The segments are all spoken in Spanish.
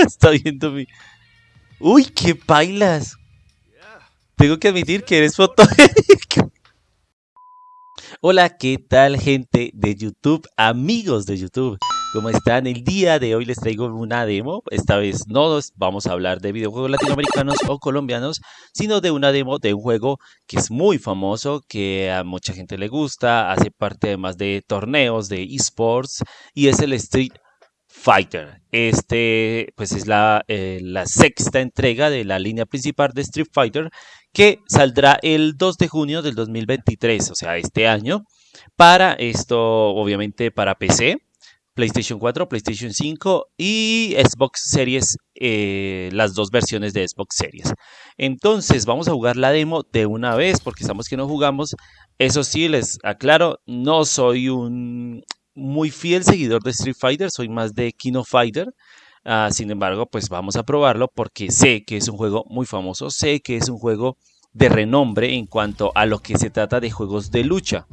Está viendo mi... ¡Uy, qué bailas! Tengo que admitir que eres fotogénico. Hola, ¿qué tal gente de YouTube? Amigos de YouTube. ¿Cómo están? El día de hoy les traigo una demo. Esta vez no vamos a hablar de videojuegos latinoamericanos o colombianos, sino de una demo de un juego que es muy famoso, que a mucha gente le gusta, hace parte además de torneos de esports y es el Street Fighter. Este pues es la, eh, la sexta entrega de la línea principal de Street Fighter que saldrá el 2 de junio del 2023, o sea, este año, para esto obviamente para PC PlayStation 4, PlayStation 5 y Xbox Series, eh, las dos versiones de Xbox Series. Entonces vamos a jugar la demo de una vez porque estamos que no jugamos. Eso sí, les aclaro, no soy un muy fiel seguidor de Street Fighter, soy más de Kino Fighter. Ah, sin embargo, pues vamos a probarlo porque sé que es un juego muy famoso, sé que es un juego de renombre en cuanto a lo que se trata de juegos de lucha.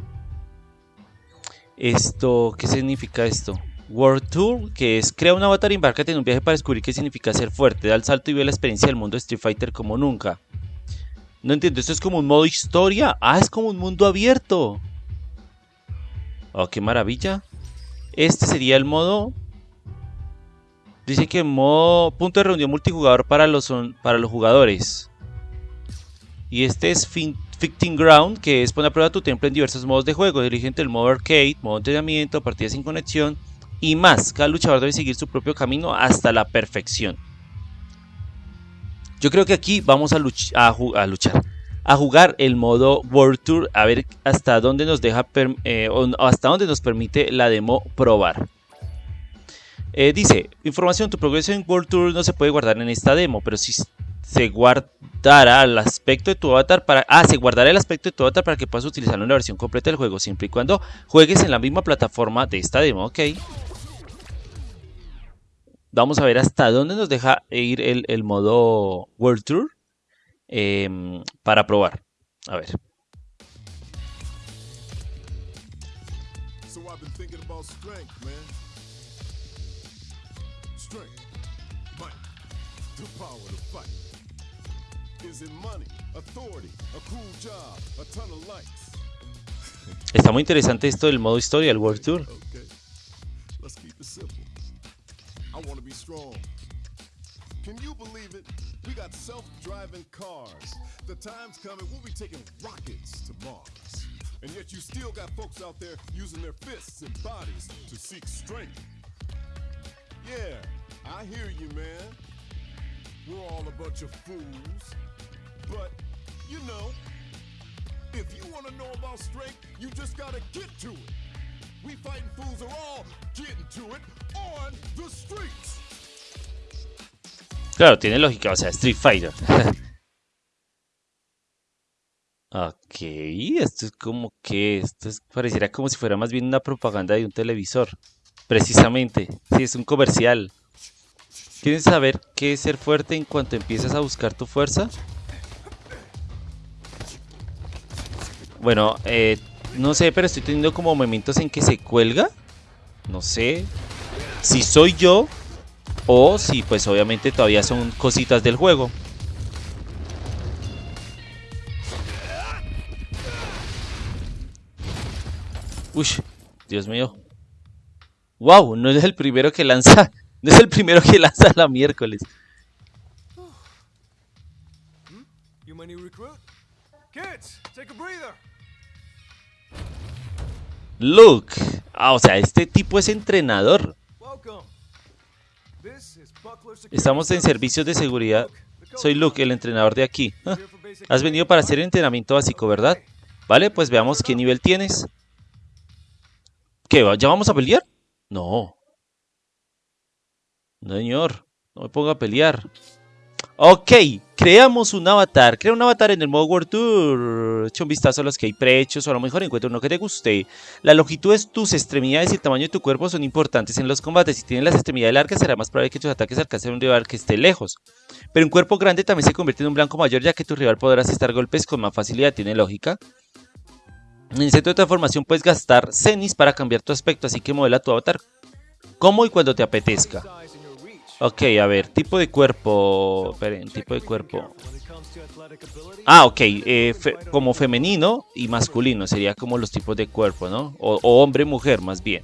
Esto, ¿qué significa esto? World Tour, que es crea un avatar y embarcate en un viaje para descubrir qué significa ser fuerte, da el salto y ve la experiencia del mundo de Street Fighter como nunca. No entiendo, esto es como un modo historia. Ah, es como un mundo abierto. Oh, qué maravilla. Este sería el modo. Dice que modo punto de reunión multijugador para los, para los jugadores. Y este es fin, Fitting Ground, que es poner a prueba tu tiempo en diversos modos de juego. Entre el modo arcade, modo entrenamiento, partidas sin conexión y más. Cada luchador debe seguir su propio camino hasta la perfección. Yo creo que aquí vamos a, luchar, a jugar el modo World Tour, a ver hasta dónde nos deja, eh, hasta dónde nos permite la demo probar. Eh, dice, información, tu progreso en World Tour no se puede guardar en esta demo, pero si se guardará el aspecto de tu avatar para... Ah, se guardará el aspecto de tu avatar para que puedas utilizarlo en la versión completa del juego, siempre y cuando juegues en la misma plataforma de esta demo, ok. Vamos a ver hasta dónde nos deja ir el, modo World Tour em, para probar. A ver. Está muy interesante esto del modo historia, el World Tour. I want to be strong. Can you believe it? We got self-driving cars. The time's coming, we'll be taking rockets to Mars. And yet you still got folks out there using their fists and bodies to seek strength. Yeah, I hear you, man. We're all a bunch of fools. But, you know, if you want to know about strength, you just gotta get to it. We fighting fools are all getting to it on the streets. Claro, tiene lógica, o sea, Street Fighter. ok, esto es como que, esto es, pareciera como si fuera más bien una propaganda de un televisor. Precisamente, sí, es un comercial. ¿Quieres saber qué es ser fuerte en cuanto empiezas a buscar tu fuerza? Bueno, eh, no sé, pero estoy teniendo como momentos en que se cuelga. No sé si soy yo o si pues obviamente todavía son cositas del juego. Uy, Dios mío. Wow, no es el primero que lanza. No es el primero que lanza la miércoles. Luke. Ah, o sea, este tipo es entrenador. Estamos en servicios de seguridad. Soy Luke, el entrenador de aquí. Ah, has venido para hacer entrenamiento básico, ¿verdad? Vale, pues veamos qué nivel tienes. ¿Qué? ¿Ya vamos a pelear? No. Señor. No me ponga a pelear. Ok, creamos un avatar. Crea un avatar en el modo World Tour. Echa un vistazo a los que hay prechos o a lo mejor encuentra uno que te guste. La longitud de tus extremidades y el tamaño de tu cuerpo son importantes en los combates. Si tienes las extremidades largas será más probable que tus ataques alcancen a un rival que esté lejos. Pero un cuerpo grande también se convierte en un blanco mayor ya que tu rival podrá asestar golpes con más facilidad. ¿Tiene lógica? En el centro de transformación puedes gastar cenis para cambiar tu aspecto, así que modela tu avatar como y cuando te apetezca. Ok, a ver, tipo de cuerpo. Esperen, tipo de cuerpo. Ah, ok, eh, como femenino y masculino sería como los tipos de cuerpo, ¿no? O, hombre-mujer, más bien.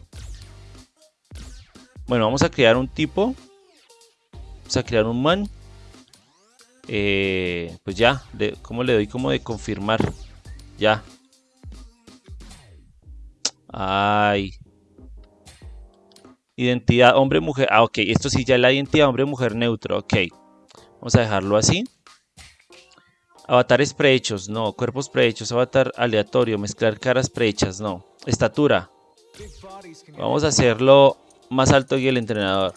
Bueno, vamos a crear un tipo. Vamos a crear un man. Eh, pues ya, ¿cómo le doy como de confirmar? Ya. Ay. Identidad hombre-mujer. Ah, ok. Esto sí ya es la identidad hombre-mujer neutro. Ok. Vamos a dejarlo así. Avatares prehechos, no. Cuerpos prehechos, avatar aleatorio, mezclar caras prehechas, no. Estatura. Vamos a hacerlo más alto que el entrenador.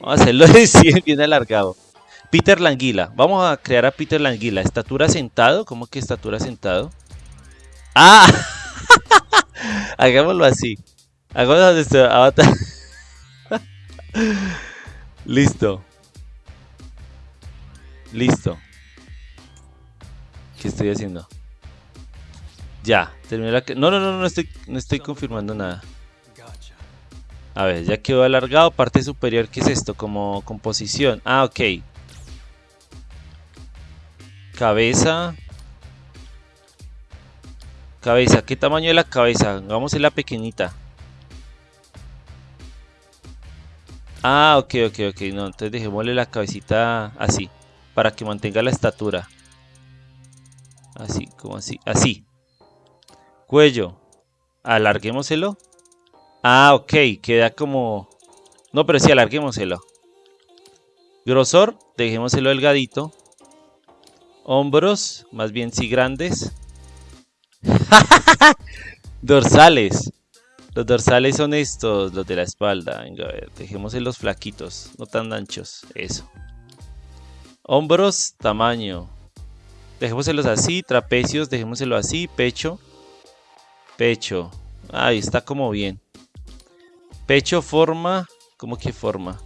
Vamos a hacerlo bien alargado. Peter Languila. Vamos a crear a Peter Languila. Estatura sentado. ¿Cómo que estatura sentado? ¡Ah! Hagámoslo así. Hagámoslo avatar. Listo. Listo. ¿Qué estoy haciendo? Ya, terminé la... No, no, no, no estoy, no estoy confirmando nada. A ver, ya quedó alargado. Parte superior, ¿qué es esto? Como composición. Ah, ok. Cabeza. Cabeza, ¿qué tamaño es la cabeza? Vamos a la pequeñita. Ah, ok, ok, ok. No, entonces dejémosle la cabecita así. Para que mantenga la estatura. Así, como así. Así. Cuello. Alarguémoselo. Ah, ok. Queda como... No, pero sí, alarguémoselo. Grosor. Dejémoselo delgadito. Hombros. Más bien sí grandes. Dorsales. Los dorsales son estos, los de la espalda. Venga, a ver, dejemos flaquitos, no tan anchos. Eso. Hombros, tamaño. Dejémoselos así, trapecios, dejémoselo así, pecho. Pecho. Ahí está como bien. Pecho, forma. ¿Cómo que forma?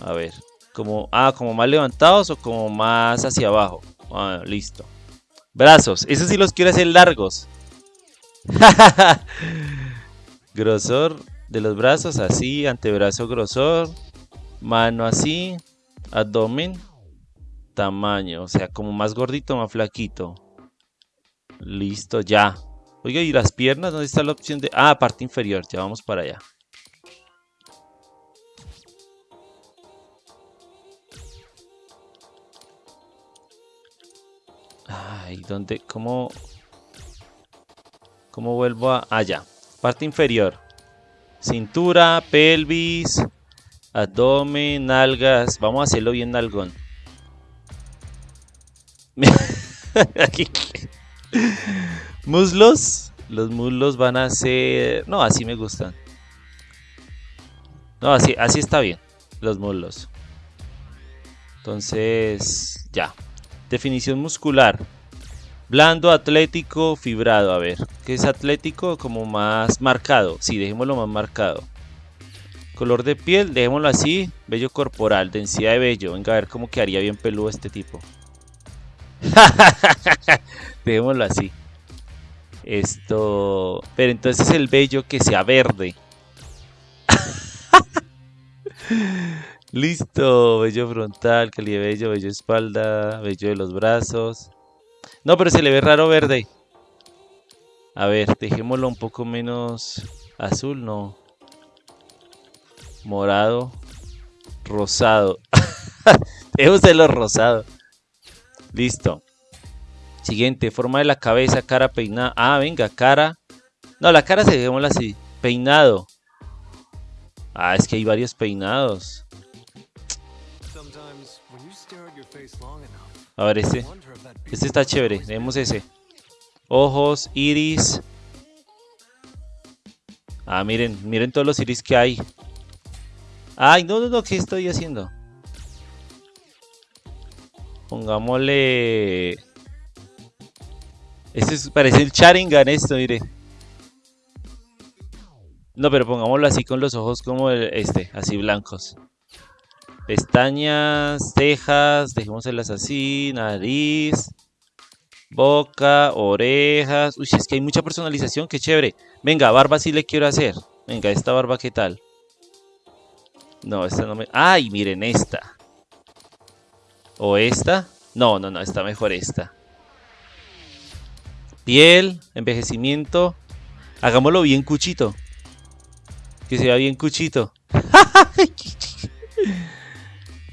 A ver. Como, ah, como más levantados o como más hacia abajo. Ah, listo. Brazos. Esos sí los quiero hacer largos. grosor de los brazos así. Antebrazo grosor. Mano así. Abdomen. Tamaño. O sea, como más gordito, más flaquito. Listo, ya. Oiga, ¿y las piernas? ¿Dónde está la opción de...? Ah, parte inferior. Ya vamos para allá. Ay, ¿dónde? ¿Cómo? ¿Cómo vuelvo a...? Ah, Parte inferior. Cintura, pelvis, abdomen, nalgas. Vamos a hacerlo bien nalgón. muslos. Los muslos van a ser... No, así me gustan. No, así, así está bien. Los muslos. Entonces, ya. Definición muscular. Blando, atlético, fibrado. A ver, ¿qué es atlético? Como más marcado. Sí, dejémoslo más marcado. Color de piel, dejémoslo así. Vello corporal, densidad de vello. Venga a ver cómo quedaría bien peludo este tipo. dejémoslo así. Esto... Pero entonces el vello que sea verde. Listo, vello frontal, vello, vello espalda, vello de los brazos. No, pero se le ve raro verde. A ver, dejémoslo un poco menos azul, no. Morado. Rosado. Dejémoselo rosado. Listo. Siguiente, forma de la cabeza, cara peinada. Ah, venga, cara. No, la cara se dejémosla así. Peinado. Ah, es que hay varios peinados. A ver, este. Este está chévere. Tenemos ese. Ojos, iris. Ah, miren, miren todos los iris que hay. Ay, no, no, no, ¿qué estoy haciendo? Pongámosle... Este parece el Charingan esto, mire. No, pero pongámoslo así con los ojos como este, así blancos. Pestañas, cejas, dejémoselas así, nariz, boca, orejas. Uy, es que hay mucha personalización, qué chévere. Venga, barba sí le quiero hacer. Venga, esta barba, ¿qué tal? No, esta no me... ¡Ay, miren esta! ¿O esta? No, no, no, está mejor esta. Piel, envejecimiento. Hagámoslo bien cuchito. Que sea bien cuchito.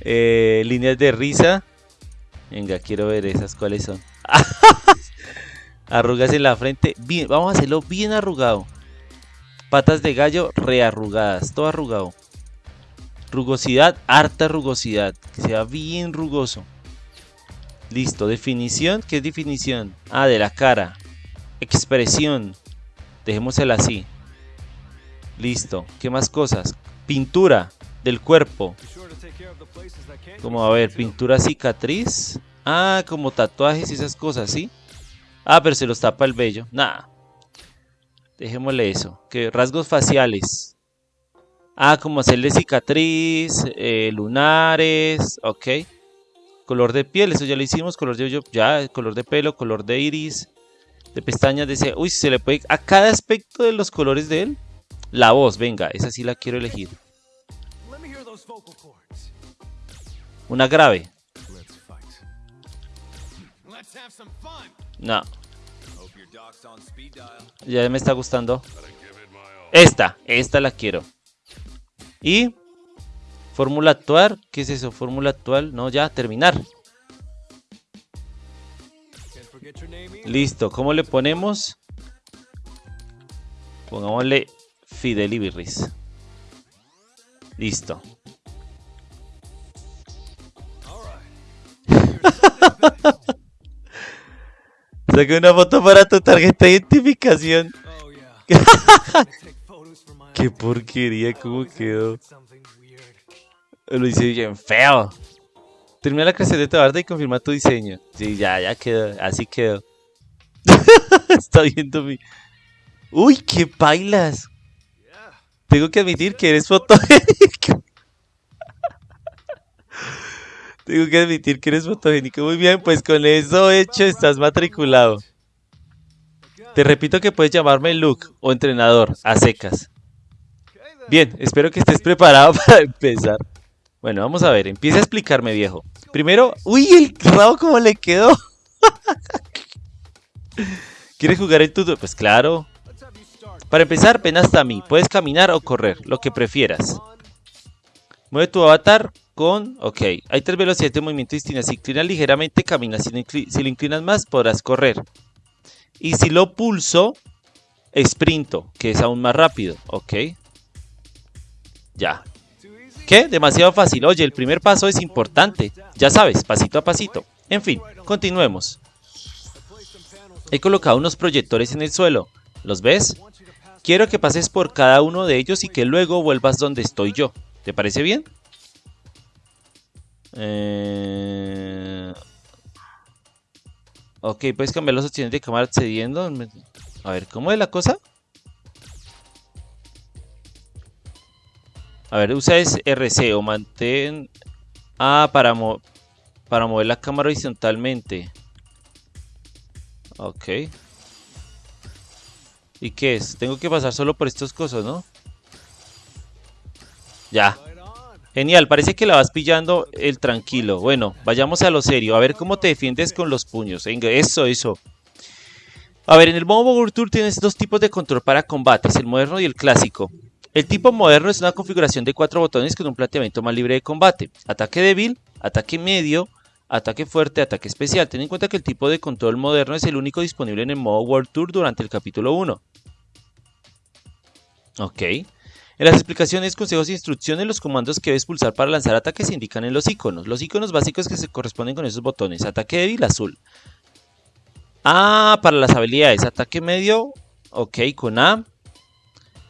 Eh, líneas de risa. Venga, quiero ver esas cuáles son. Arrugas en la frente. Bien, vamos a hacerlo bien arrugado. Patas de gallo rearrugadas. Todo arrugado. Rugosidad, harta rugosidad. Que sea bien rugoso. Listo. Definición. ¿Qué es definición? Ah, de la cara. Expresión. Dejémosela así. Listo. ¿Qué más cosas? Pintura del cuerpo. Como, a ver, pintura cicatriz. Ah, como tatuajes y esas cosas, ¿sí? Ah, pero se los tapa el vello. Nada. Dejémosle eso. Que rasgos faciales. Ah, como hacerle cicatriz, eh, lunares, ok. Color de piel, eso ya lo hicimos. Color de ya, color de pelo, color de iris, de pestañas, de. Uy, se le puede. A cada aspecto de los colores de él. La voz, venga, esa sí la quiero elegir. Una grave. No. Ya me está gustando. Esta, esta la quiero. Y fórmula actual, ¿qué es eso? Fórmula actual, no, ya, terminar. Listo, ¿cómo le ponemos? Pongámosle Fidelibirris. Listo. Saqué una foto para tu tarjeta de identificación. Qué porquería, cómo quedó. Lo hice bien feo. Termina la creación de tu arte y confirma tu diseño. Sí, ya, ya quedó. Así quedó. Está viendo mi... Uy, qué bailas. Tengo que admitir que eres fotogénico. Tengo que admitir que eres fotogénico. Muy bien, pues con eso hecho estás matriculado. Te repito que puedes llamarme Luke o entrenador, a secas. Bien, espero que estés preparado para empezar. Bueno, vamos a ver, empieza a explicarme, viejo. Primero, uy, el rabo cómo le quedó. ¿Quieres jugar el tuto? Pues claro. Para empezar, ven hasta mí. Puedes caminar o correr, lo que prefieras. Mueve tu avatar con... Ok, hay tres velocidades de movimiento distintas. Si inclinas ligeramente, caminas. Si, si lo inclinas más, podrás correr. Y si lo pulso, sprinto, que es aún más rápido. Ok. Ya. ¿Qué? Demasiado fácil. Oye, el primer paso es importante. Ya sabes, pasito a pasito. En fin, continuemos. He colocado unos proyectores en el suelo. ¿Los ves? Quiero que pases por cada uno de ellos y que luego vuelvas donde estoy yo. ¿Te parece bien? Eh... Ok, puedes cambiar los opciones de cámara accediendo. A ver, ¿cómo es la cosa? A ver, usa RC o mantén... Ah, para, para mover la cámara horizontalmente. Ok. ¿Y qué es? Tengo que pasar solo por estas cosas, ¿no? Ya. Genial, parece que la vas pillando el tranquilo. Bueno, vayamos a lo serio. A ver cómo te defiendes con los puños. Eso, eso. A ver, en el modo World Tour tienes dos tipos de control para combates, el moderno y el clásico. El tipo moderno es una configuración de cuatro botones con un planteamiento más libre de combate. Ataque débil, ataque medio, ataque fuerte, ataque especial. Ten en cuenta que el tipo de control moderno es el único disponible en el modo World Tour durante el capítulo 1. Ok. En las explicaciones, consejos e instrucciones, los comandos que debes pulsar para lanzar ataques se indican en los iconos. Los iconos básicos que se corresponden con esos botones. Ataque débil, azul. Ah, para las habilidades. Ataque medio, ok, con A.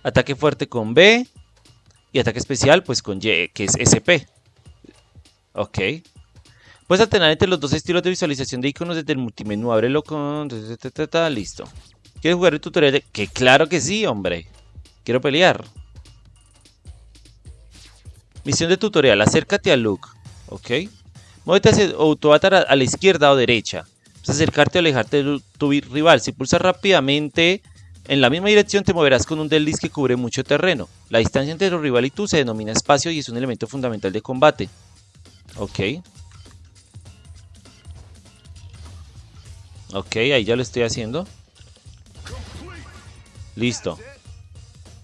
Ataque fuerte con B. Y ataque especial, pues con Y, que es SP. Ok. Puedes alternar entre los dos estilos de visualización de iconos desde el multimenú. Ábrelo con... Listo. ¿Quieres jugar el tutorial? Que claro que sí, hombre. Quiero pelear. Misión de tutorial, acércate a Luke, ¿ok? Muévete hacia tu avatar a la izquierda o derecha. Pues acercarte o alejarte de tu rival. Si pulsas rápidamente En la misma dirección te moverás con un delis que cubre mucho terreno. La distancia entre tu rival y tú se denomina espacio y es un elemento fundamental de combate. Ok. Ok, ahí ya lo estoy haciendo. Listo.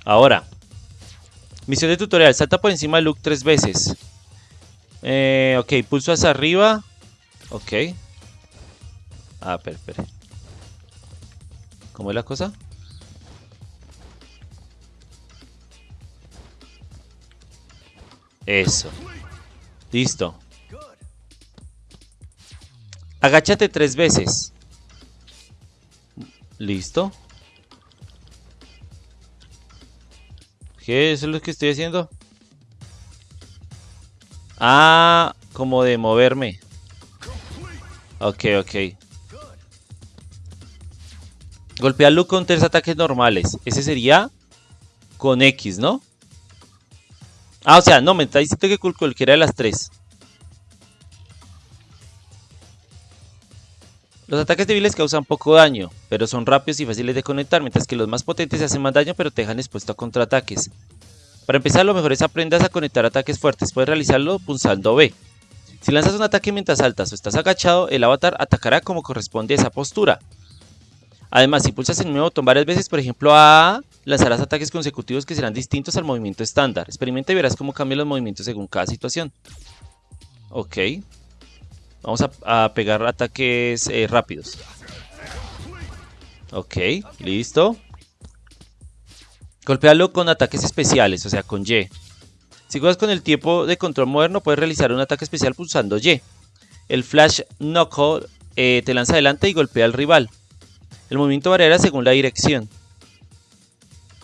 Ahora. Misión de tutorial. Salta por encima de Luke tres veces. Eh, ok, pulso hacia arriba. Ok. Ah, espera, espera. ¿Cómo es la cosa? Eso. Listo. Agáchate tres veces. Listo. ¿Qué es lo que estoy haciendo? Ah, como de moverme. Ok, ok. Golpea Luke con tres ataques normales. Ese sería con X, ¿no? Ah, o sea, no, me está diciendo que cualquiera de las tres. Los ataques débiles causan poco daño, pero son rápidos y fáciles de conectar, mientras que los más potentes hacen más daño pero te dejan expuesto a contraataques. Para empezar, lo mejor es aprendas a conectar ataques fuertes, puedes realizarlo pulsando B. Si lanzas un ataque mientras saltas o estás agachado, el avatar atacará como corresponde a esa postura. Además, si pulsas el mismo botón varias veces, por ejemplo A, lanzarás ataques consecutivos que serán distintos al movimiento estándar. Experimenta y verás cómo cambian los movimientos según cada situación. Ok. Vamos a, pegar ataques eh, rápidos. Ok, listo. Golpealo con ataques especiales, o sea, con Y. Si juegas con el tiempo de control moderno, puedes realizar un ataque especial pulsando Y. El Flash Knuckle eh, te lanza adelante y golpea al rival. El movimiento variará según la dirección.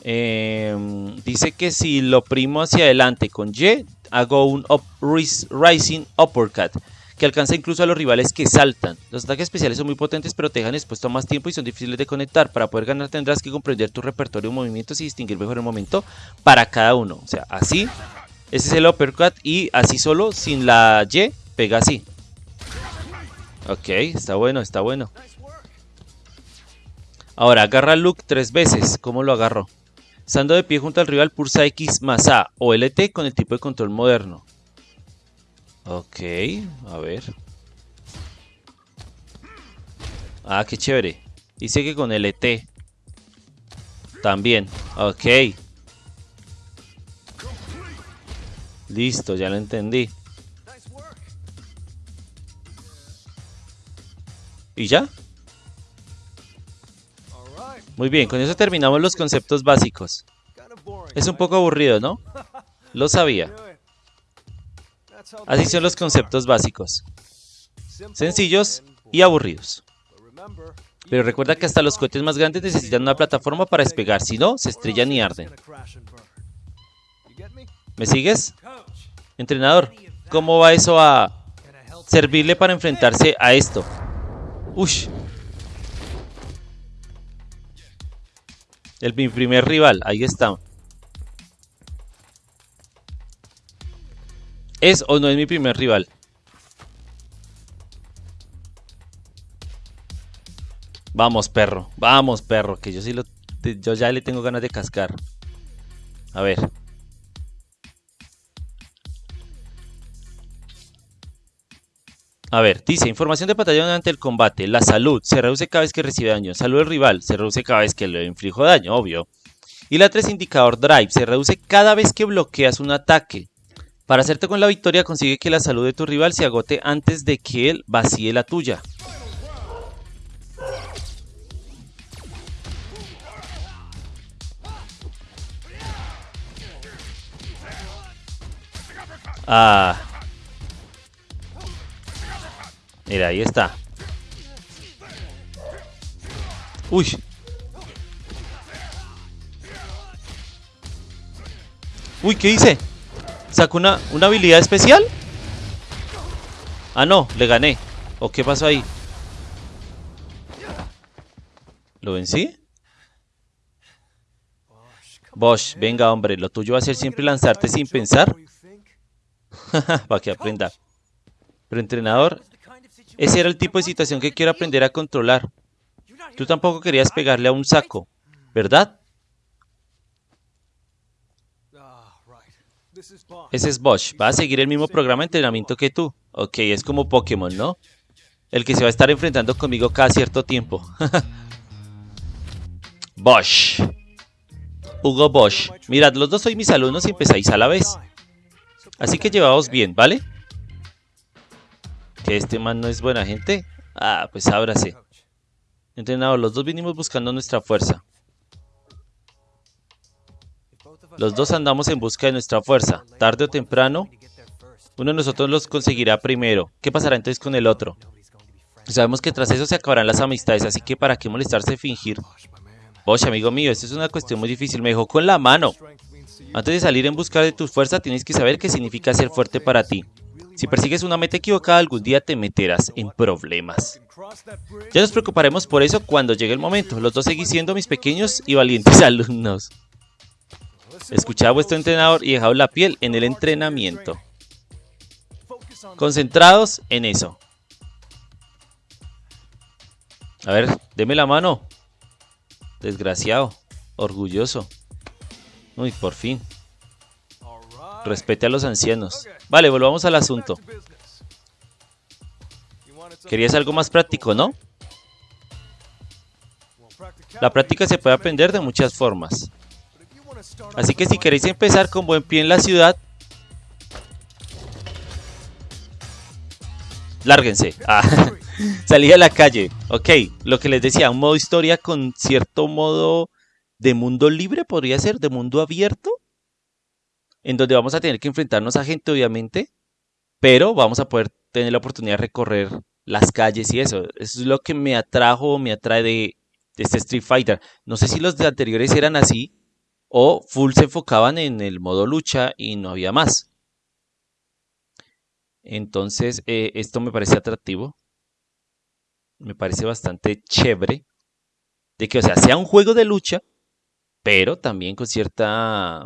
Em, dice que si lo primo hacia adelante con Y, hago un Rising Uppercut que alcanza incluso a los rivales que saltan. Los ataques especiales son muy potentes pero te dejan expuesto más tiempo y son difíciles de conectar. Para poder ganar tendrás que comprender tu repertorio de movimientos y distinguir mejor el momento para cada uno. O sea, así, ese es el uppercut y así solo, sin la Y, pega así. Ok, está bueno, está bueno. Ahora, agarra Luke tres veces. ¿Cómo lo agarro? Estando de pie junto al rival, pulsa X más A o LT con el tipo de control moderno. Ok, a ver. Ah, qué chévere. Dice que con LT. También. Ok. Listo, ya lo entendí. ¿Y ya? Muy bien, con eso terminamos los conceptos básicos. Es un poco aburrido, ¿no? Lo sabía. Así son los conceptos básicos. Sencillos y aburridos. Pero recuerda que hasta los cohetes más grandes necesitan una plataforma para despegar, si no, se estrellan y arden. ¿Me sigues? Entrenador, ¿cómo va eso a servirle para enfrentarse a esto? Ush. El, mi primer rival, ahí está. ¿Es o no es mi primer rival? Vamos, perro. Vamos, perro. Que yo sí lo... Yo ya le tengo ganas de cascar. A ver. A ver, dice, información de batalla durante el combate. La salud se reduce cada vez que recibe daño. Salud del rival se reduce cada vez que le inflijo daño, obvio. Y la 3, indicador drive, se reduce cada vez que bloqueas un ataque. Para hacerte con la victoria consigue que la salud de tu rival se agote antes de que él vacíe la tuya. Ah. Mira, ahí está. Uy. Uy, ¿qué hice? ¿Sacó una, una habilidad especial? Ah, no, le gané. ¿O qué pasó ahí? ¿Lo vencí? Bosch, venga hombre, lo tuyo va a ser siempre lanzarte sin pensar. Para que aprenda. Pero entrenador, ese era el tipo de situación que quiero aprender a controlar. Tú tampoco querías pegarle a un saco. ¿Verdad? Ese es Bosch. Va a seguir el mismo programa de entrenamiento que tú. Ok, es como Pokémon, ¿no? El que se va a estar enfrentando conmigo cada cierto tiempo. Bosch. Hugo Bosch. Mirad, los dos sois mis alumnos y empezáis a la vez. Así que llevaos bien, ¿vale? ¿Que este man no es buena gente? Ah, pues ábrase. Entrenador, los dos vinimos buscando nuestra fuerza. Los dos andamos en busca de nuestra fuerza. Tarde o temprano, uno de nosotros los conseguirá primero. ¿Qué pasará entonces con el otro? Sabemos que tras eso se acabarán las amistades, así que ¿para qué molestarse fingir? Bosch, amigo mío, esto es una cuestión muy difícil. Me dejó con la mano. Antes de salir en busca de tu fuerza, tienes que saber qué significa ser fuerte para ti. Si persigues una meta equivocada, algún día te meterás en problemas. Ya nos preocuparemos por eso cuando llegue el momento. Los dos seguís siendo mis pequeños y valientes alumnos. Escuchad a vuestro entrenador y dejad la piel en el entrenamiento. Concentrados en eso. A ver, deme la mano. Desgraciado. Orgulloso. Uy, por fin. Respete a los ancianos. Vale, volvamos al asunto. Querías algo más práctico, ¿no? La práctica se puede aprender de muchas formas. Así que si queréis empezar con buen pie en la ciudad, lárguense. Ah, salí a la calle. Ok, lo que les decía, un modo historia con cierto modo de mundo libre, podría ser, de mundo abierto, en donde vamos a tener que enfrentarnos a gente, obviamente, pero vamos a poder tener la oportunidad de recorrer las calles y eso. Eso es lo que me atrajo, me atrae de, este Street Fighter. No sé si los de anteriores eran así, o full se enfocaban en el modo lucha y no había más. Entonces, eh, esto me parece atractivo. Me parece bastante chévere. De que, o sea, sea un juego de lucha, pero también con cierta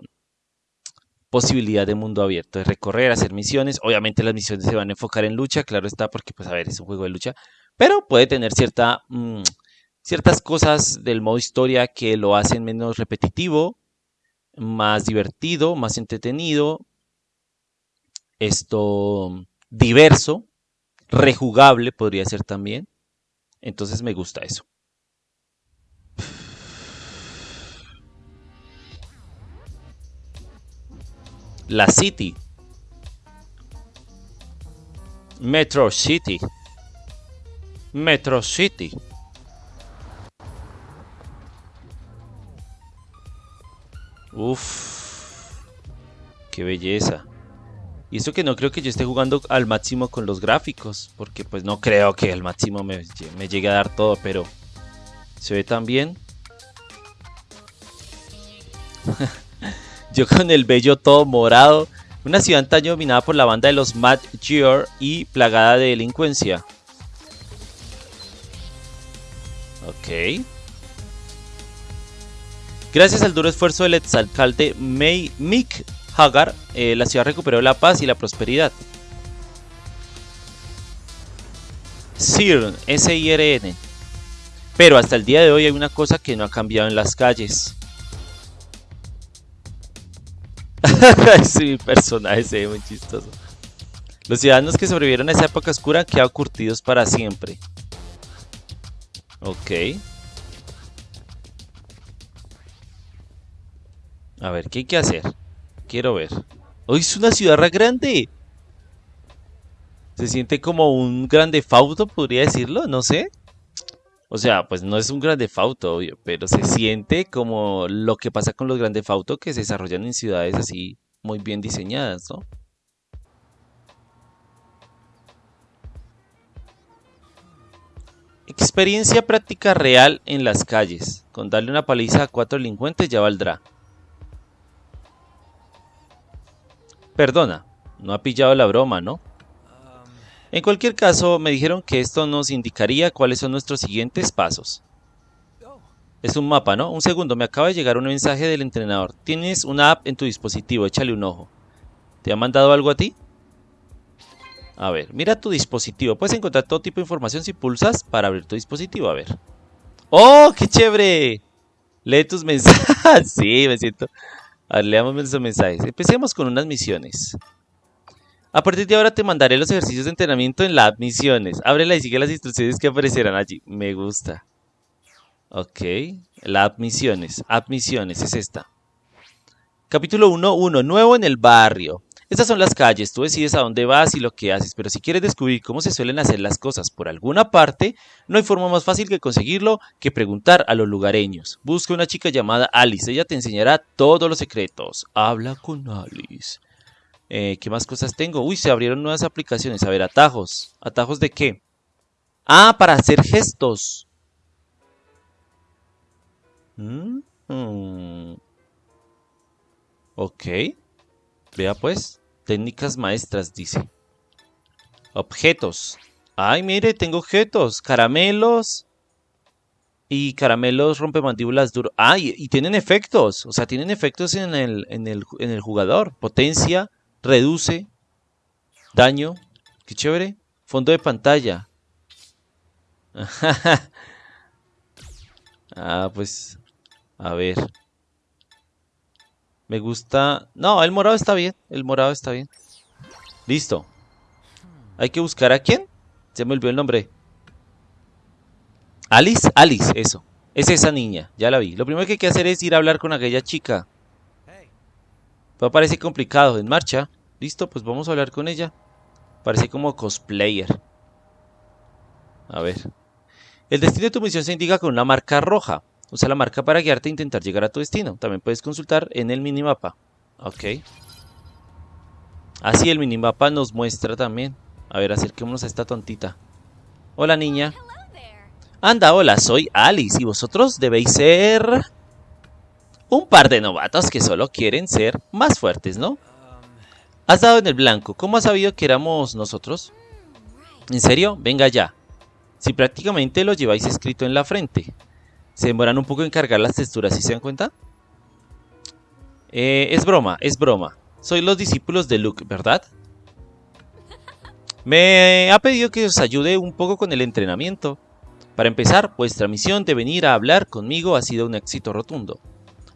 posibilidad de mundo abierto, de recorrer, hacer misiones. Obviamente las misiones se van a enfocar en lucha, claro está, porque, pues, a ver, es un juego de lucha. Pero puede tener cierta, mm, ciertas cosas del modo historia que lo hacen menos repetitivo más divertido, más entretenido, esto diverso, rejugable podría ser también. Entonces me gusta eso. La City. Metro City. Metro City. Uf, qué belleza. Y esto que no creo que yo esté jugando al máximo con los gráficos, porque pues no creo que al máximo me, llegue a dar todo, pero se ve tan bien. yo con el bello todo morado. Una ciudad antaño dominada por la banda de los Mad Gear y plagada de delincuencia. Ok. Gracias al duro esfuerzo del exalcalde May Mick Hagar, eh, la ciudad recuperó la paz y la prosperidad. CIRN, S-I-R-N. Pero hasta el día de hoy hay una cosa que no ha cambiado en las calles. sí, mi personaje se ve muy chistoso. Los ciudadanos que sobrevivieron a esa época oscura han quedado curtidos para siempre. Ok. A ver, ¿qué hay que hacer? Quiero ver. ¡Hoy es una ciudad grande! Se siente como un grande fauto, podría decirlo, no sé. O sea, pues no es un grande fauto, obvio, pero se siente como lo que pasa con los grandes fautos que se desarrollan en ciudades así muy bien diseñadas, ¿no? Experiencia práctica real en las calles. Con darle una paliza a cuatro delincuentes ya valdrá. Perdona, no ha pillado la broma, ¿no? En cualquier caso, me dijeron que esto nos indicaría cuáles son nuestros siguientes pasos. Es un mapa, ¿no? Un segundo, me acaba de llegar un mensaje del entrenador. Tienes una app en tu dispositivo, échale un ojo. ¿Te ha mandado algo a ti? A ver, mira tu dispositivo. Puedes encontrar todo tipo de información si pulsas para abrir tu dispositivo. A ver. ¡Oh, qué chévere! Lee tus mensajes. sí, me siento. A ver, leamos nuestros mensajes. Empecemos con unas misiones. A partir de ahora te mandaré los ejercicios de entrenamiento en la app Misiones. Ábrela y sigue las instrucciones que aparecerán allí. Me gusta. Ok. La app Misiones. App Misiones es esta. Capítulo 1.1. Nuevo en el barrio. Estas son las calles, tú decides a dónde vas y lo que haces, pero si quieres descubrir cómo se suelen hacer las cosas por alguna parte, no hay forma más fácil que conseguirlo que preguntar a los lugareños. Busca una chica llamada Alice, ella te enseñará todos los secretos. Habla con Alice. Eh, ¿Qué más cosas tengo? Uy, se abrieron nuevas aplicaciones. A ver, atajos. ¿Atajos de qué? Ah, para hacer gestos. Mm, mm. Ok. Vea pues. Técnicas maestras, dice. Objetos. Ay, mire, tengo objetos. Caramelos. Y caramelos rompemandíbulas duro. Ay, y tienen efectos. O sea, tienen efectos en el, en el, en el jugador. Potencia, reduce, daño. Qué chévere. Fondo de pantalla. ah, pues. A ver. Me gusta... No, el morado está bien. El morado está bien. Listo. Hay que buscar a quién. Se me olvidó el nombre. Alice. Alice, eso. Es esa niña. Ya la vi. Lo primero que hay que hacer es ir a hablar con aquella chica. Pues parece complicado. En marcha. Listo, pues vamos a hablar con ella. Parece como cosplayer. A ver. El destino de tu misión se indica con una marca roja. Usa la marca para guiarte e intentar llegar a tu destino. También puedes consultar en el minimapa. Ok. Así el minimapa nos muestra también. A ver, acerquémonos a esta tontita. Hola, niña. Anda, hola, soy Alice y vosotros debéis ser... Un par de novatos que solo quieren ser más fuertes, ¿no? Has dado en el blanco. ¿Cómo has sabido que éramos nosotros? ¿En serio? Venga ya. Si prácticamente lo lleváis escrito en la frente. Se demoran un poco en cargar las texturas, ¿sí se dan cuenta? Eh, es broma, es broma. Soy los discípulos de Luke, ¿verdad? Me ha pedido que os ayude un poco con el entrenamiento. Para empezar, vuestra misión de venir a hablar conmigo ha sido un éxito rotundo.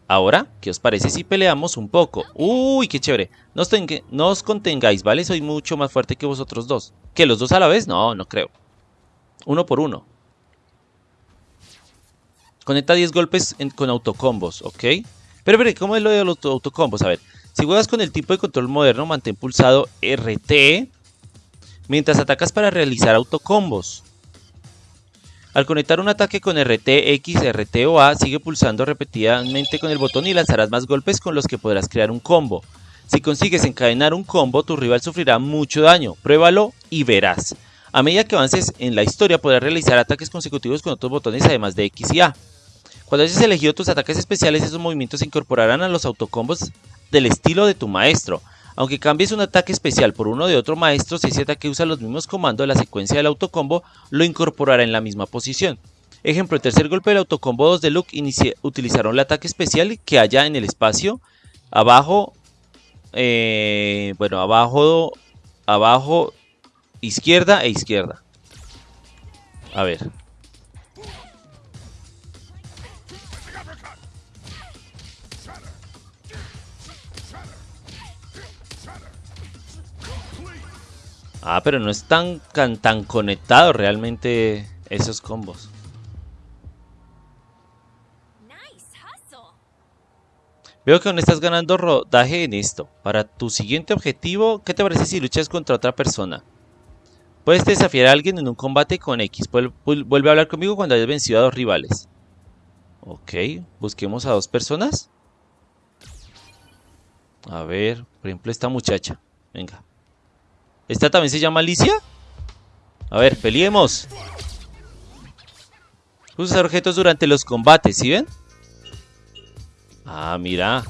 Ahora, ¿qué os parece si peleamos un poco? ¡Uy, qué chévere! No no os contengáis, ¿vale? Soy mucho más fuerte que vosotros dos. ¿Que los dos a la vez? No, no creo. Uno por uno. Conecta 10 golpes con autocombos, ¿ok? Pero, pero, ¿cómo es lo de los autocombos? A ver, si juegas con el tipo de control moderno, mantén pulsado RT mientras atacas para realizar autocombos. Al conectar un ataque con RT, X, RT o A, sigue pulsando repetidamente con el botón y lanzarás más golpes con los que podrás crear un combo. Si consigues encadenar un combo, tu rival sufrirá mucho daño. Pruébalo y verás. A medida que avances en la historia, podrás realizar ataques consecutivos con otros botones además de X y A. Cuando hayas elegido tus ataques especiales, esos movimientos se incorporarán a los autocombos del estilo de tu maestro. Aunque cambies un ataque especial por uno de otro maestro, si ese ataque usa los mismos comandos de la secuencia del autocombo, lo incorporará en la misma posición. Ejemplo, el tercer golpe del autocombo 2 de Luke utilizaron el ataque especial que haya en el espacio abajo, eh, bueno, abajo, abajo, izquierda e izquierda. A ver, Ah, pero no están tan, tan conectados realmente esos combos. Veo que aún estás ganando rodaje en esto. Para tu siguiente objetivo, ¿qué te parece si luchas contra otra persona? Puedes desafiar a alguien en un combate con X. Vuelve a hablar conmigo cuando hayas vencido a dos rivales. Ok, busquemos a dos personas. A ver, por ejemplo esta muchacha. Venga. ¿Esta también se llama Alicia? A ver, peleemos. Usa objetos durante los combates, ¿sí ven? Ah, mira.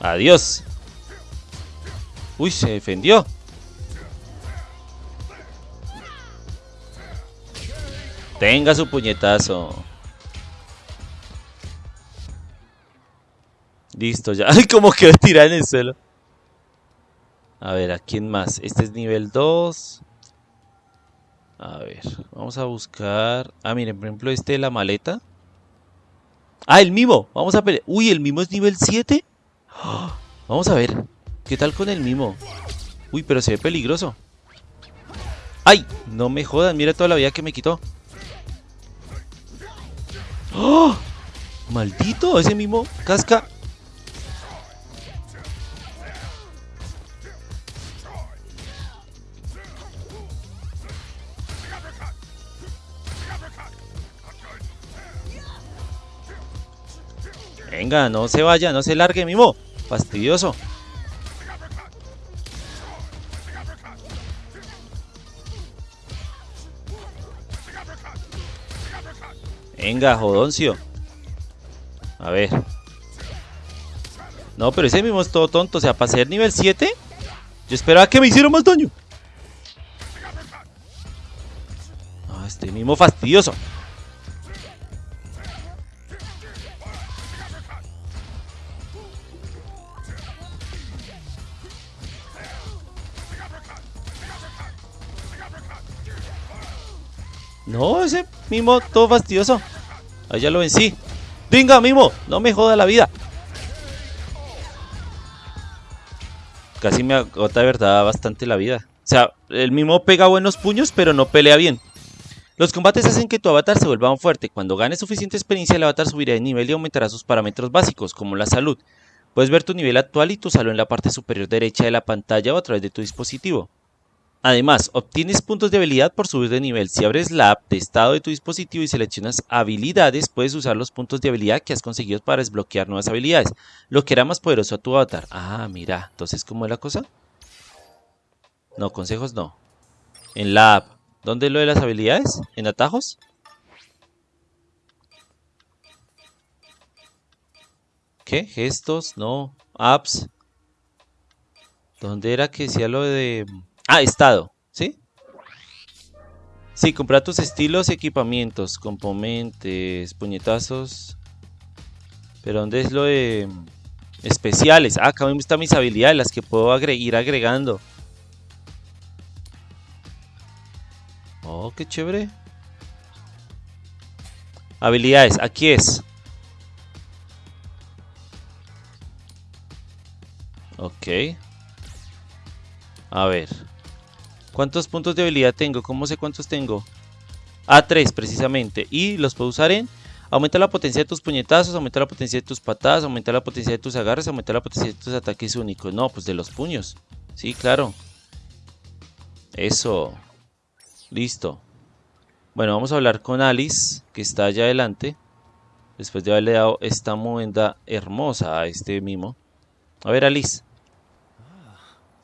Adiós. Uy, se defendió. Tenga su puñetazo. Listo, ya. Ay, como que tirar en el suelo. A ver, ¿a quién más? Este es nivel 2. A ver, vamos a buscar... Ah, miren, por ejemplo, este de la maleta. Ah, el mimo. Vamos a pelear. Uy, el mimo es nivel 7. Vamos a ver. ¿Qué tal con el mimo? Uy, pero se ve peligroso. ¡Ay! No me jodan, mira toda la vida que me quitó. ¡Oh! ¡Maldito! Ese mimo casca Venga, no se vaya, no se largue, Mimo. Fastidioso. Venga, jodoncio. A ver. No, pero ese mismo es todo tonto. O sea, para ser nivel 7, yo esperaba que me hiciera más daño. Ah, este mismo fastidioso. No, ese mimo todo fastidioso. Ahí ya lo vencí. Venga, mimo, no me joda la vida. Casi me agota de verdad bastante la vida. O sea, el mimo pega buenos puños, pero no pelea bien. Los combates hacen que tu avatar se vuelva fuerte. Cuando ganes suficiente experiencia, el avatar subirá de nivel y aumentará sus parámetros básicos, como la salud. Puedes ver tu nivel actual y tu salud en la parte superior derecha de la pantalla o a través de tu dispositivo. Además, obtienes puntos de habilidad por subir de nivel. Si abres la app de estado de tu dispositivo y seleccionas habilidades, puedes usar los puntos de habilidad que has conseguido para desbloquear nuevas habilidades, lo que hará más poderoso a tu avatar. Ah, mira, entonces, ¿cómo es la cosa? No, consejos no. En la app. ¿Dónde es lo de las habilidades? ¿En atajos? ¿Qué? ¿Gestos? No. Apps. ¿Dónde era que decía lo de... Ah, estado, ¿sí? Sí, comprar tus estilos y equipamientos, componentes, puñetazos. Pero ¿dónde es lo de especiales? Ah, acá me están mis habilidades, las que puedo ir agregando. Oh, qué chévere. Habilidades, aquí es. Ok. A ver. ¿Cuántos puntos de habilidad tengo? ¿Cómo sé cuántos tengo? A3 precisamente. Y los puedo usar en... Aumenta la potencia de tus puñetazos, aumenta la potencia de tus patadas, aumenta la potencia de tus agarres, aumenta la potencia de tus ataques únicos. No, pues de los puños. Sí, claro. Eso. Listo. Bueno, vamos a hablar con Alice, que está allá adelante. Después de haberle dado esta movenda hermosa a este mimo. A ver, Alice.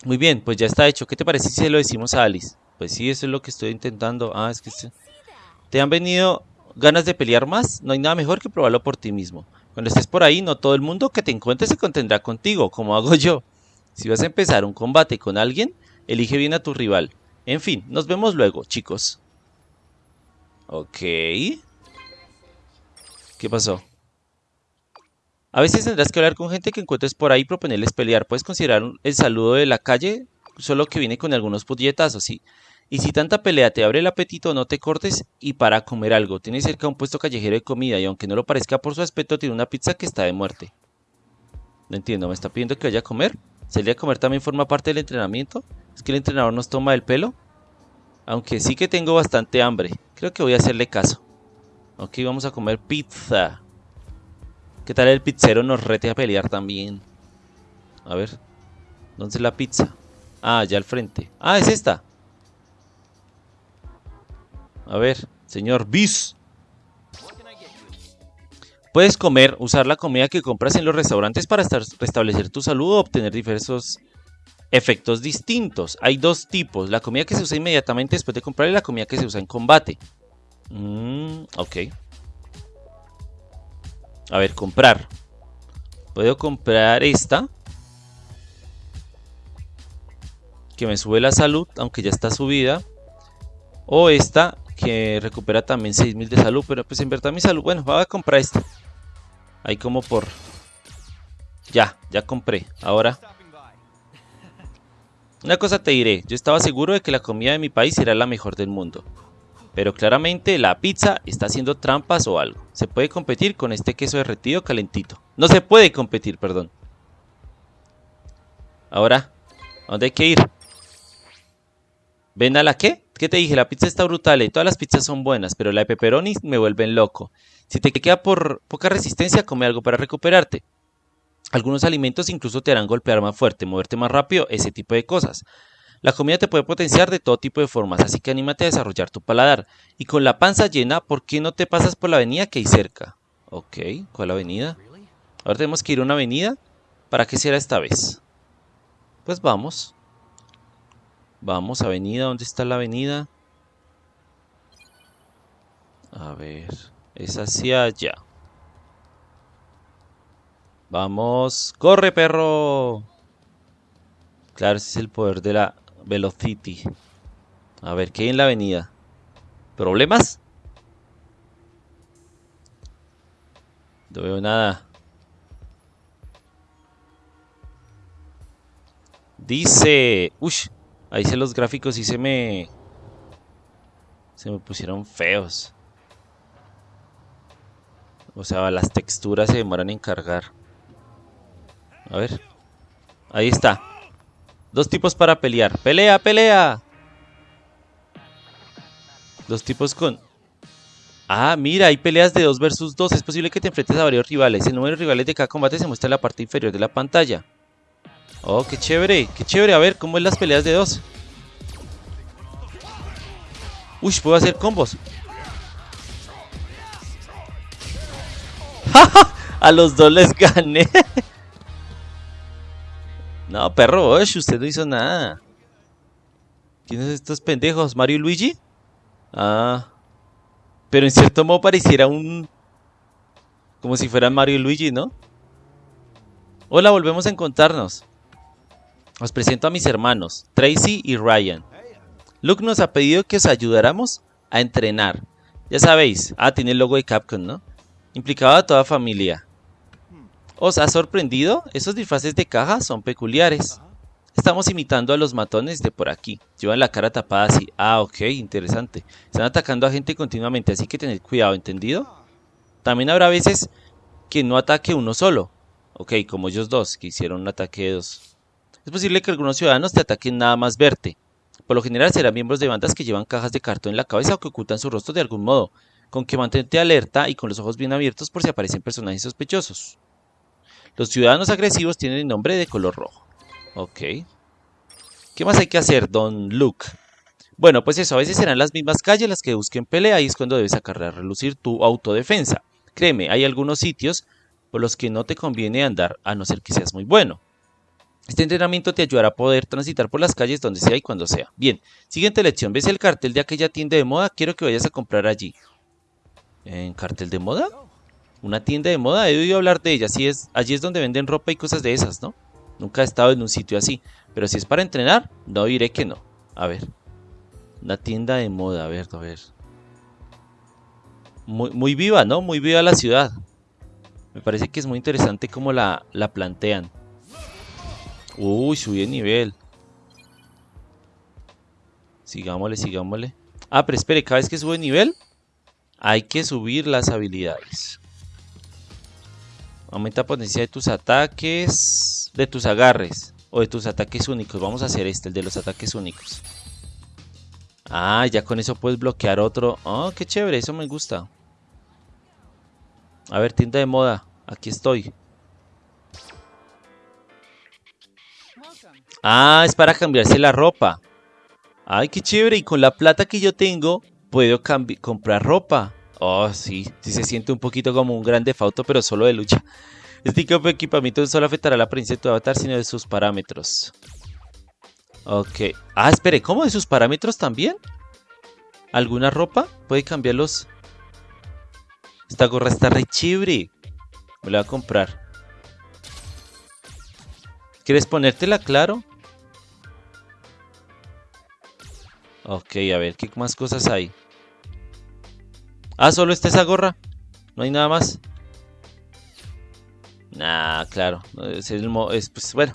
Muy bien, pues ya está hecho. ¿Qué te parece si se lo decimos a Alice? Pues sí, eso es lo que estoy intentando. Ah, es que... ¿Te han venido ganas de pelear más? No hay nada mejor que probarlo por ti mismo. Cuando estés por ahí, no todo el mundo que te encuentre se contendrá contigo, como hago yo. Si vas a empezar un combate con alguien, elige bien a tu rival. En fin, nos vemos luego, chicos. Ok. ¿Qué pasó? A veces tendrás que hablar con gente que encuentres por ahí y proponerles pelear. Puedes considerar el saludo de la calle, solo que viene con algunos puñetazos, ¿sí? Y si tanta pelea te abre el apetito, no te cortes y para comer algo. Tiene cerca un puesto callejero de comida y aunque no lo parezca por su aspecto, tiene una pizza que está de muerte. No entiendo, ¿me está pidiendo que vaya a comer? ¿Salir a comer también forma parte del entrenamiento? ¿Es que el entrenador nos toma el pelo? Aunque sí que tengo bastante hambre. Creo que voy a hacerle caso. Ok, vamos a comer pizza. ¿Qué tal el pizzero nos rete a pelear también? A ver. ¿Dónde es la pizza? Ah, allá al frente. Ah, es esta. A ver, señor Bis. Puedes comer, usar la comida que compras en los restaurantes para restablecer tu salud o obtener diversos efectos distintos. Hay dos tipos, la comida que se usa inmediatamente después de comprar y la comida que se usa en combate. Mm, ok. A ver, comprar. Puedo comprar esta. Que me sube la salud, aunque ya está subida. O esta, que recupera también 6000 de salud. Pero pues en verdad mi salud, bueno, voy a comprar esta. Ahí como por Ya, ya compré. Ahora... Una cosa te diré, yo estaba seguro de que la comida de mi país era la mejor del mundo. Pero claramente la pizza está haciendo trampas o algo. Se puede competir con este queso derretido calentito. No se puede competir, perdón. Ahora, ¿a dónde hay que ir? ¿Ven a la qué? ¿Qué te dije? La pizza está brutal y todas las pizzas son buenas, pero la de pepperoni me vuelven loco. Si te queda por poca resistencia, come algo para recuperarte. Algunos alimentos incluso te harán golpear más fuerte, moverte más rápido, ese tipo de cosas. La comida te puede potenciar de todo tipo de formas, así que anímate a desarrollar tu paladar. Y con la panza llena, ¿por qué no te pasas por la avenida que hay cerca? Ok, ¿cuál avenida? Ahora tenemos que ir a una avenida. ¿Para qué será esta vez? Pues vamos. Vamos, avenida, ¿dónde está la avenida? A ver, es hacia allá. Vamos. ¡Corre, perro! Claro, ese es el poder de la Velocity. A ver, ¿qué hay en la avenida? ¿Problemas? No veo nada. Dice... Uy, ahí se los gráficos y se me... Se me pusieron feos. O sea, las texturas se demoran en cargar. A ver. Ahí está. Dos tipos para pelear. ¡Pelea, pelea! Dos tipos con... Ah, mira, hay peleas de 2 versus 2. Es posible que te enfrentes a varios rivales. El número de rivales de cada combate se muestra en la parte inferior de la pantalla. Oh, qué chévere, qué chévere. A ver, ¿cómo es las peleas de dos? Uy, puedo hacer combos. a los dos les gané. No, perro, usted no hizo nada. ¿Quiénes estos pendejos? ¿Mario y Luigi? Ah. Pero en cierto modo pareciera un... Como si fueran Mario y Luigi, ¿no? Hola, volvemos a encontrarnos. Os presento a mis hermanos, Tracy y Ryan. Luke nos ha pedido que os ayudáramos a entrenar. Ya sabéis, ah, tiene el logo de Capcom, ¿no? Implicaba a toda familia. ¿Os ha sorprendido? Esos disfraces de caja son peculiares. Estamos imitando a los matones de por aquí. Llevan la cara tapada así. Ah, ok, interesante. Están atacando a gente continuamente, así que tened cuidado, ¿entendido? También habrá veces que no ataque uno solo. Ok, como ellos dos, que hicieron un ataque de dos. Es posible que algunos ciudadanos te ataquen nada más verte. Por lo general serán miembros de bandas que llevan cajas de cartón en la cabeza o que ocultan su rostro de algún modo, con que mantente alerta y con los ojos bien abiertos por si aparecen personajes sospechosos. Los ciudadanos agresivos tienen nombre de color rojo. Ok. ¿Qué más hay que hacer, Don Luke? Bueno, pues eso, a veces serán las mismas calles las que busquen pelea y es cuando debes sacar a relucir tu autodefensa. Créeme, hay algunos sitios por los que no te conviene andar a no ser que seas muy bueno. Este entrenamiento te ayudará a poder transitar por las calles donde sea y cuando sea. Bien, siguiente lección. ¿Ves el cartel de aquella tienda de moda? Quiero que vayas a comprar allí. ¿En cartel de moda? Una tienda de moda, he oído hablar de ella. Así es, allí es donde venden ropa y cosas de esas, ¿no? Nunca he estado en un sitio así. Pero si es para entrenar, no diré que no. A ver. Una tienda de moda, a ver, a ver. Muy, muy viva, ¿no? Muy viva la ciudad. Me parece que es muy interesante cómo la, la plantean. Uy, subí de nivel. Sigámosle, sigámosle. Ah, pero espere, cada vez que sube de nivel, hay que subir las habilidades. Aumenta potencia de tus ataques, de tus agarres o de tus ataques únicos. Vamos a hacer este, el de los ataques únicos. Ah, ya con eso puedes bloquear otro. Oh, qué chévere, eso me gusta. A ver, tienda de moda. Aquí estoy. Ah, es para cambiarse la ropa. Ay, qué chévere. Y con la plata que yo tengo, puedo comprar ropa. Oh, sí, sí se siente un poquito como un gran defauto, pero solo de lucha. Este tipo de equipamiento no solo afectará a la apariencia de tu avatar, sino de sus parámetros. Ok. Ah, espere, ¿cómo de sus parámetros también? ¿Alguna ropa? ¿Puede cambiarlos? Esta gorra está re chévere. Me la voy a comprar. ¿Quieres ponértela claro? Ok, a ver, ¿qué más cosas hay? Ah, solo está esa gorra. No hay nada más. Nah, claro. Es el es, pues, bueno,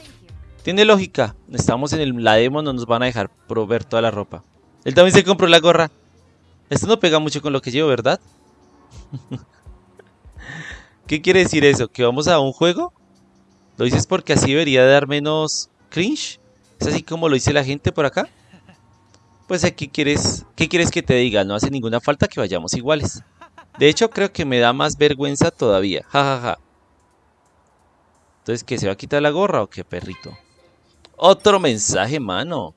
tiene lógica. Estamos en el, la demo, no nos van a dejar proveer toda la ropa. Él también se compró la gorra. Esto no pega mucho con lo que llevo, ¿verdad? ¿Qué quiere decir eso? ¿Que vamos a un juego? ¿Lo dices porque así debería dar menos cringe? ¿Es así como lo dice la gente por acá? Pues aquí quieres, ¿qué quieres que te diga? No hace ninguna falta que vayamos iguales. De hecho, creo que me da más vergüenza todavía. Ja, ja, ja. Entonces, ¿qué? ¿Se va a quitar la gorra o qué, perrito? Otro mensaje, mano.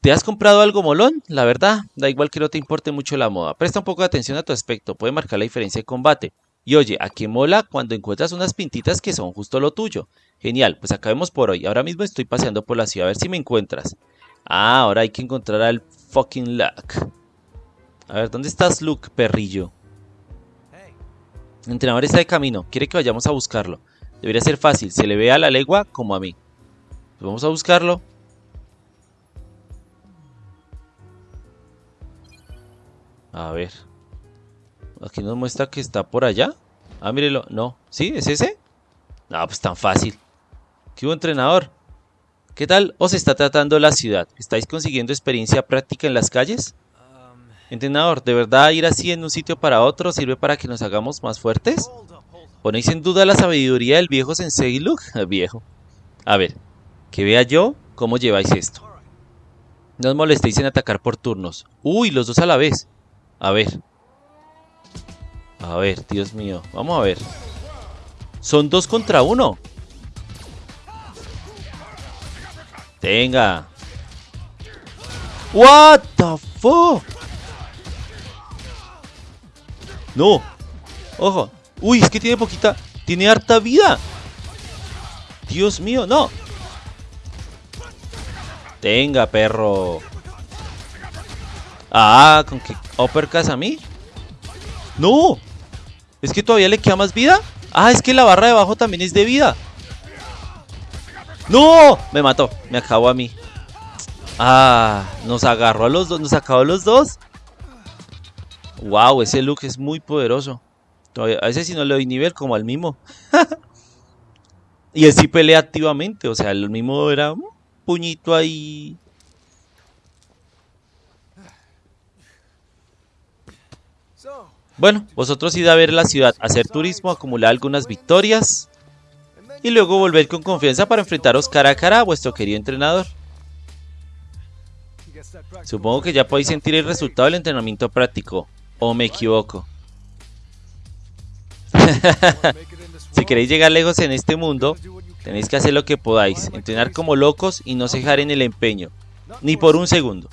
¿Te has comprado algo molón? La verdad, da igual que no te importe mucho la moda. Presta un poco de atención a tu aspecto, puede marcar la diferencia de combate. Y oye, ¿a qué mola cuando encuentras unas pintitas que son justo lo tuyo? Genial, pues acabemos por hoy. Ahora mismo estoy paseando por la ciudad a ver si me encuentras. Ah, ahora hay que encontrar al fucking Luck. A ver, ¿dónde estás, Luke, perrillo? El entrenador está de camino, quiere que vayamos a buscarlo. Debería ser fácil, se le ve a la legua como a mí. Pues vamos a buscarlo. A ver. Aquí nos muestra que está por allá. Ah, mírelo. No. ¿Sí? ¿Es ese? No, pues tan fácil. ¿Qué hubo, entrenador? ¿Qué tal os está tratando la ciudad? ¿Estáis consiguiendo experiencia práctica en las calles? Entrenador, ¿de verdad ir así en un sitio para otro sirve para que nos hagamos más fuertes? ¿Ponéis en duda la sabiduría del viejo Sensei Luke? Viejo. A ver, que vea yo cómo lleváis esto. No os molestéis en atacar por turnos. Uy, los dos a la vez. A ver. A ver, Dios mío. Vamos a ver. Son dos contra uno. Tenga. What the fuck? No. Ojo. Uy, es que tiene poquita. Tiene harta vida. Dios mío, no. Tenga, perro. Ah, con que uppercas a mí. No. Es que todavía le queda más vida. Ah, es que la barra de abajo también es de vida. ¡No! Me mató. Me acabó a mí. Ah, nos agarró a los dos. Nos acabó a los dos. Wow, ese look es muy poderoso. Todavía, a ese sí no le doy nivel como al mismo. y él pelea activamente. O sea, el mismo era un puñito ahí. Bueno, vosotros id a ver la ciudad, hacer turismo, acumular algunas victorias y luego volver con confianza para enfrentaros cara a cara a vuestro querido entrenador. Supongo que ya podéis sentir el resultado del entrenamiento práctico, o me equivoco. si queréis llegar lejos en este mundo, tenéis que hacer lo que podáis, entrenar como locos y no cejar en el empeño, ni por un segundo.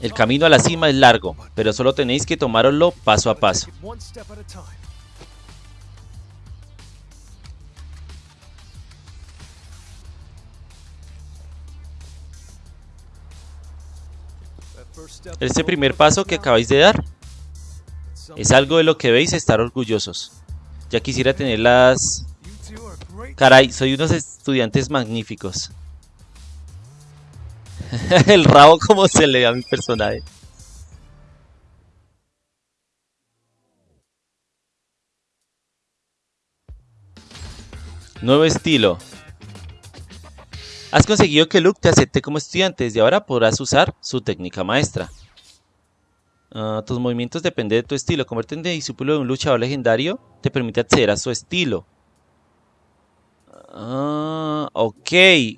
El camino a la cima es largo, pero solo tenéis que tomároslo paso a paso. Este primer paso que acabáis de dar es algo de lo que veis estar orgullosos. Ya quisiera tener las... Caray, soy unos estudiantes magníficos. el rabo como se le ve a mi personaje. Nuevo estilo. Has conseguido que Luke te acepte como estudiante. Desde ahora podrás usar su técnica maestra. Ah, tus movimientos dependen de tu estilo. Convertirte en discípulo de un luchador legendario te permite acceder a su estilo. Ah, ok.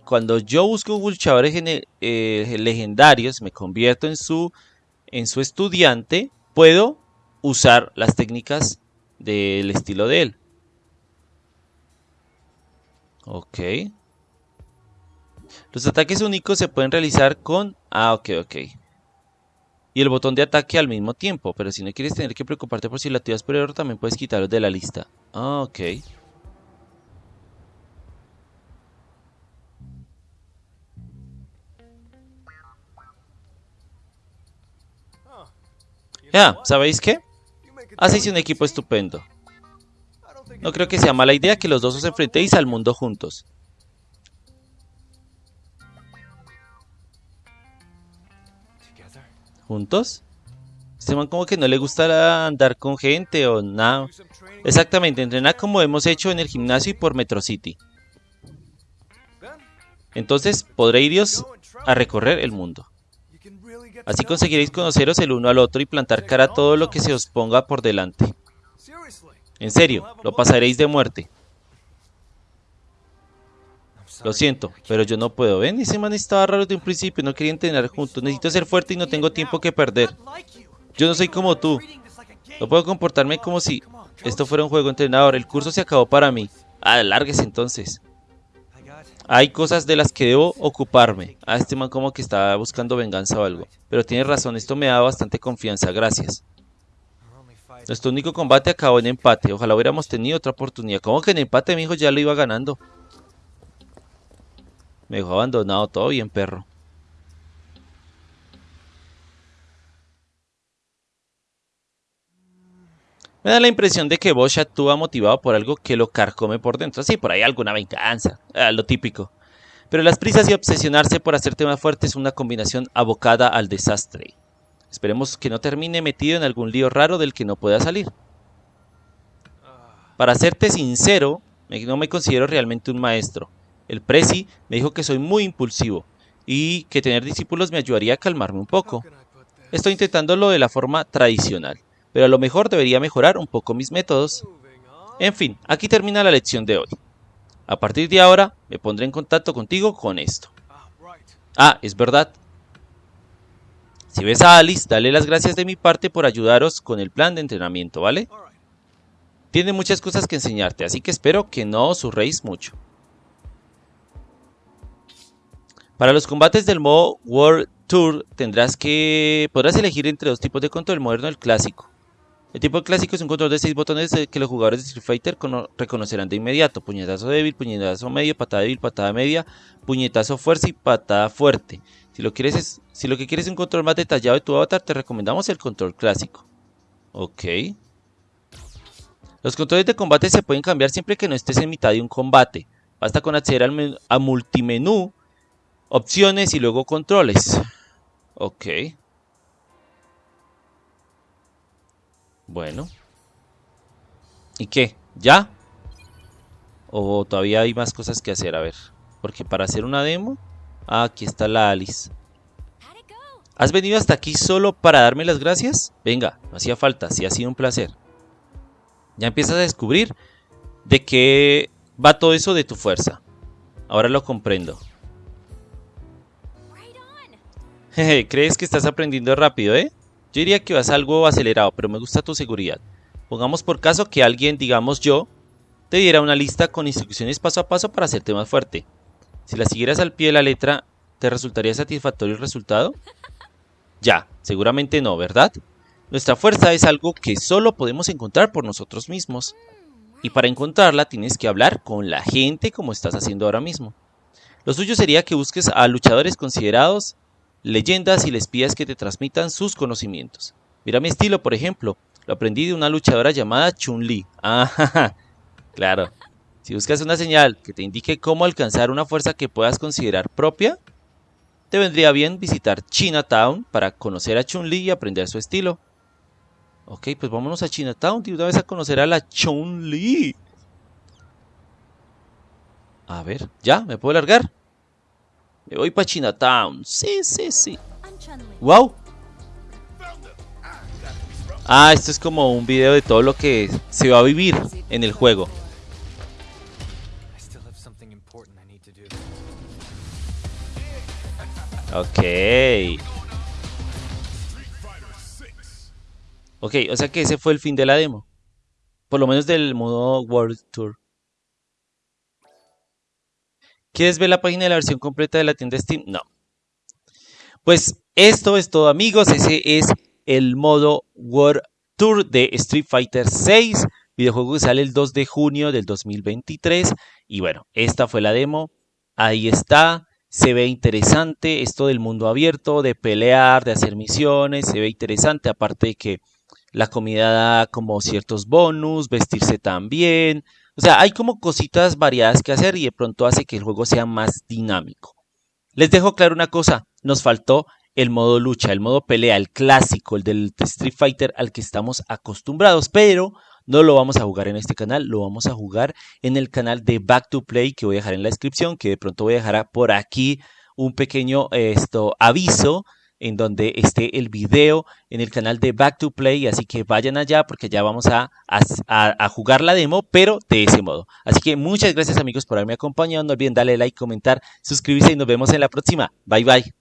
Cuando yo busco luchadores eh, legendarios, me convierto en su, en su estudiante, puedo usar las técnicas del estilo de él. Ok. Los ataques únicos se pueden realizar con... Ah, ok, ok. Y el botón de ataque al mismo tiempo. Pero si no quieres tener que preocuparte por si la activas por error, también puedes quitarlos de la lista. Ah, ok. Ya, ¿sabéis qué? Hacéis un equipo estupendo. No creo que sea mala idea que los dos os enfrentéis al mundo juntos. ¿Juntos? Este man como que no le gusta andar con gente o nada. Exactamente, entrenar como hemos hecho en el gimnasio y por Metro City. Entonces podré iros a recorrer el mundo. Así conseguiréis conoceros el uno al otro y plantar cara a todo lo que se os ponga por delante. En serio, lo pasaréis de muerte. Lo siento, pero yo no puedo. Ven, ese man estaba raro de un principio, no quería entrenar juntos. Necesito ser fuerte y no tengo tiempo que perder. Yo no soy como tú. No puedo comportarme como si esto fuera un juego entrenador. El curso se acabó para mí. Ah, lárguese entonces. Hay cosas de las que debo ocuparme. Ah, este man como que está buscando venganza o algo. Pero tiene razón, esto me da bastante confianza. Gracias. Nuestro único combate acabó en empate. Ojalá hubiéramos tenido otra oportunidad. ¿Cómo que en empate, mi hijo ya lo iba ganando? Me dejó abandonado todo bien, perro. Me da la impresión de que Bosch actúa motivado por algo que lo carcome por dentro. Sí, por ahí alguna venganza, ah, lo típico. Pero las prisas y obsesionarse por hacerte más fuerte es una combinación abocada al desastre. Esperemos que no termine metido en algún lío raro del que no pueda salir. Para serte sincero, no me considero realmente un maestro. El presi me dijo que soy muy impulsivo y que tener discípulos me ayudaría a calmarme un poco. Estoy intentándolo de la forma tradicional, pero a lo mejor debería mejorar un poco mis métodos. En fin, aquí termina la lección de hoy. A partir de ahora me pondré en contacto contigo con esto. Ah, es verdad. Si ves a Alice, dale las gracias de mi parte por ayudaros con el plan de entrenamiento, ¿vale? Tiene muchas cosas que enseñarte, así que espero que no os surréis mucho. Para los combates del modo World Tour tendrás que podrás elegir entre dos tipos de control, el moderno y el clásico. El tipo clásico es un control de 6 botones que los jugadores de Street Fighter reconocerán de inmediato. Puñetazo débil, puñetazo medio, patada débil, patada media, puñetazo fuerza y patada fuerte. Si lo, quieres si lo que quieres es un control más detallado de tu avatar, te recomendamos el control clásico. Ok. Los controles de combate se pueden cambiar siempre que no estés en mitad de un combate. Basta con acceder al a multimenú Opciones y luego controles. Ok. Bueno. ¿Y qué? ¿Ya? ¿O todavía hay más cosas que hacer? A ver. Porque para hacer una demo... Ah, aquí está la Alice. ¿Has venido hasta aquí solo para darme las gracias? Venga, no hacía falta, sí ha sido un placer. Ya empiezas a descubrir de qué va todo eso de tu fuerza. Ahora lo comprendo. Crees que estás aprendiendo rápido, ¿eh? Yo diría que vas algo acelerado, pero me gusta tu seguridad. Pongamos por caso que alguien, digamos yo, te diera una lista con instrucciones paso a paso para hacerte más fuerte. Si la siguieras al pie de la letra, ¿te resultaría satisfactorio el resultado? Ya, seguramente no, ¿verdad? Nuestra fuerza es algo que solo podemos encontrar por nosotros mismos. Y para encontrarla tienes que hablar con la gente como estás haciendo ahora mismo. Lo suyo sería que busques a luchadores considerados leyendas y espías que te transmitan sus conocimientos. Mira mi estilo, por ejemplo. Lo aprendí de una luchadora llamada Chun-Li. Ah, claro. Si buscas una señal que te indique cómo alcanzar una fuerza que puedas considerar propia, te vendría bien visitar Chinatown para conocer a Chun-Li y aprender su estilo. Ok, pues vámonos a Chinatown y una vez a conocer a la Chun-Li. A ver, ¿ya? ¿Me puedo largar? Me voy para Chinatown. Sí, sí, sí. ¡Wow! Ah, esto es como un video de todo lo que se va a vivir en el juego. Ok. Ok, o sea que ese fue el fin de la demo. Por lo menos del modo World Tour. ¿Quieres ver la página de la versión completa de la tienda Steam? No. Pues esto es todo amigos, ese es el modo World Tour de Street Fighter 6, videojuego que sale el 2 de junio del 2023 y bueno, esta fue la demo, ahí está, se ve interesante esto del mundo abierto, de pelear, de hacer misiones, se ve interesante, aparte de que la comida da como ciertos bonus, vestirse también, o sea, hay como cositas variadas que hacer y de pronto hace que el juego sea más dinámico. Les dejo claro una cosa, nos faltó el modo lucha, el modo pelea, el clásico, el del Street Fighter al que estamos acostumbrados, pero no lo vamos a jugar en este canal, lo vamos a jugar en el canal de Back to Play que voy a dejar en la descripción, que de pronto voy a dejar por aquí un pequeño esto, aviso en donde esté el video en el canal de Back to Play, así que vayan allá porque ya vamos a, a, jugar la demo, pero de ese modo. Así que muchas gracias amigos por haberme acompañado, no olviden darle like, comentar, suscribirse y nos vemos en la próxima. Bye bye.